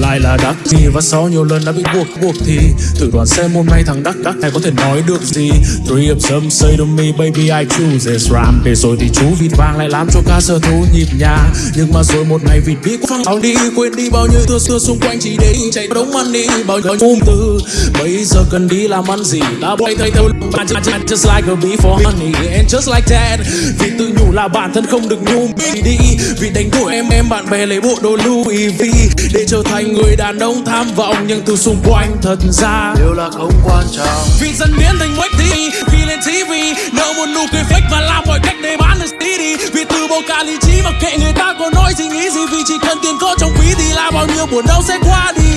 lại là đắt gì và sau nhiều lần đã bị buộc buộc thì thử đoán xem hôm nay thằng đắc đắc này có thể nói được gì. Three of some say to me, baby, I choose. This rhyme để rồi thì chú vịt vàng lại làm cho ca sở thú nhịp nhàng. Nhưng mà rồi một ngày vịt đi qua phăng đi, quên đi bao nhiêu thưa xưa xung quanh chỉ để chạy đống money bao nhiêu ung từ bây giờ cần đi làm ăn gì đã bay thấy theo bạn just like a bee for honey and just like that. Vì tự nhủ là bản thân không được nhung đi. Vì đánh đuổi em em bạn bè lấy bộ đồ Louis V để trở thành người đàn ông tham vọng nhưng từ xung quanh thật ra đều là không quan trọng. Vì dần biến thành quách thì vì lên TV nợ một nụ cười fake và làm mọi cách để bán được CD vì từ bỏ cả lý trí và kệ người ta có nói gì nghĩ gì vì chỉ cần tiền có trong ví thì là bao nhiêu buồn đau sẽ qua đi